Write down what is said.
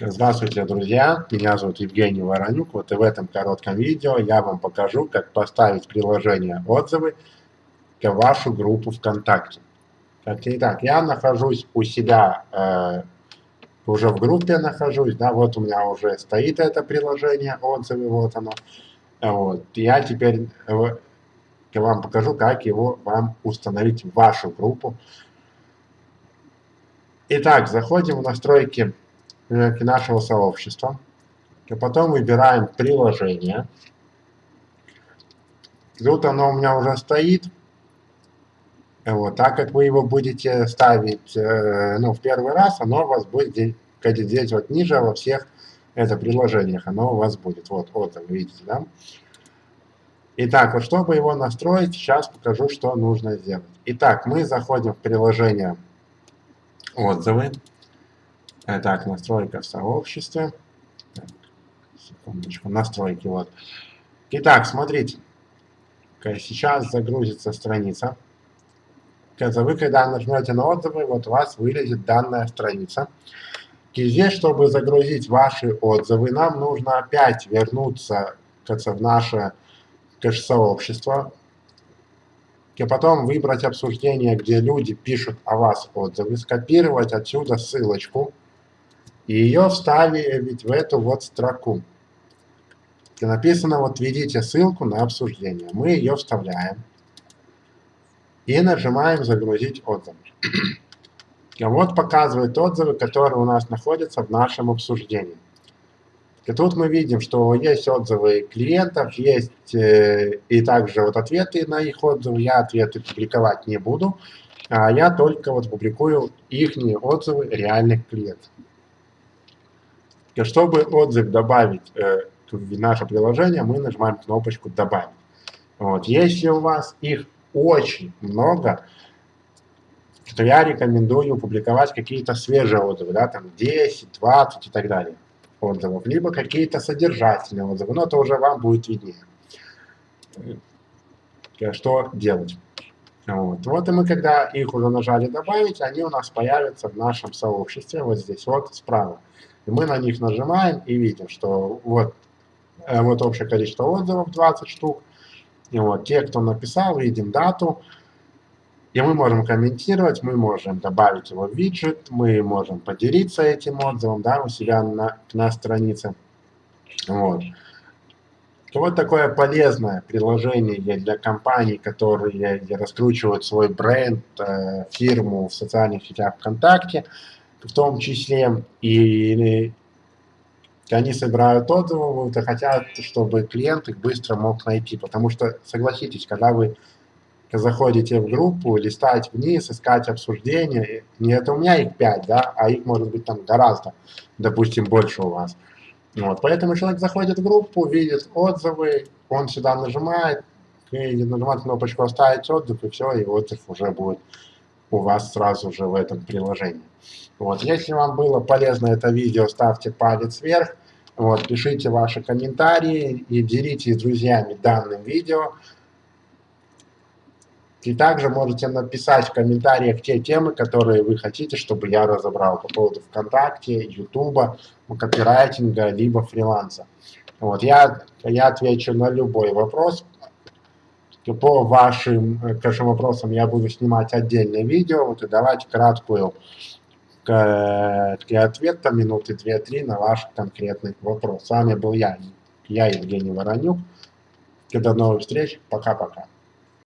Здравствуйте, друзья! Меня зовут Евгений Воронюк. Вот и в этом коротком видео я вам покажу, как поставить приложение «Отзывы» к вашу группу ВКонтакте. Итак, я нахожусь у себя, э, уже в группе нахожусь, да, вот у меня уже стоит это приложение «Отзывы», вот оно. Вот. Я теперь э, вам покажу, как его вам установить в вашу группу. Итак, заходим в настройки нашего сообщества. И потом выбираем приложение. Тут оно у меня уже стоит. Вот, так как вы его будете ставить э, ну, в первый раз, оно у вас будет здесь, здесь вот ниже во всех это приложениях, оно у вас будет. Вот, вы видите, да? Итак, вот чтобы его настроить, сейчас покажу, что нужно сделать. Итак, мы заходим в приложение отзывы. Так, настройка в сообществе. Так, секундочку, настройки, вот. Итак, смотрите. Сейчас загрузится страница. Вы когда нажмете на отзывы, вот у вас вылезет данная страница. И здесь, чтобы загрузить ваши отзывы, нам нужно опять вернуться в наше кэш-сообщество, и потом выбрать обсуждение, где люди пишут о вас отзывы, скопировать отсюда ссылочку, и ее вставить в эту вот строку. И написано, вот введите ссылку на обсуждение. Мы ее вставляем. И нажимаем «Загрузить отзывы». И вот показывает отзывы, которые у нас находятся в нашем обсуждении. И тут мы видим, что есть отзывы клиентов, есть э, и также вот ответы на их отзывы. Я ответы публиковать не буду, а я только вот публикую их отзывы реальных клиентов. И чтобы отзыв добавить э, в наше приложение, мы нажимаем кнопочку «Добавить». Вот. Если у вас их очень много, то я рекомендую публиковать какие-то свежие отзывы, да, там 10, 20 и так далее отзывов, либо какие-то содержательные отзывы, но это уже вам будет виднее, э, что делать. Вот. вот и мы, когда их уже нажали добавить, они у нас появятся в нашем сообществе, вот здесь вот справа. И мы на них нажимаем и видим, что вот, э, вот общее количество отзывов 20 штук. И вот те, кто написал, видим дату, и мы можем комментировать, мы можем добавить его в виджет, мы можем поделиться этим отзывом да, у себя на, на странице. Вот. Вот такое полезное приложение для компаний, которые раскручивают свой бренд, э, фирму в социальных сетях ВКонтакте, в том числе, и они собирают отзывы, хотят, чтобы клиент их быстро мог найти, потому что, согласитесь, когда вы заходите в группу, листать вниз, искать обсуждения. Не это у меня их 5, да, а их может быть там гораздо, допустим, больше у вас. Вот, поэтому человек заходит в группу, видит отзывы, он сюда нажимает, и нажимает кнопочку «Оставить отзыв», и все, и отзыв уже будет у вас сразу же в этом приложении. Вот, если вам было полезно это видео, ставьте палец вверх, вот, пишите ваши комментарии и делитесь с друзьями данным видео. И также можете написать в комментариях те темы, которые вы хотите, чтобы я разобрал по поводу ВКонтакте, Ютуба, копирайтинга, либо фриланса. Вот, я, я отвечу на любой вопрос. По вашим, вашим вопросам я буду снимать отдельное видео, вот, и давать краткую ответ, там, минуты 2-3 на ваш конкретный вопрос. С вами был я, я Евгений Воронюк. До новых встреч, пока-пока.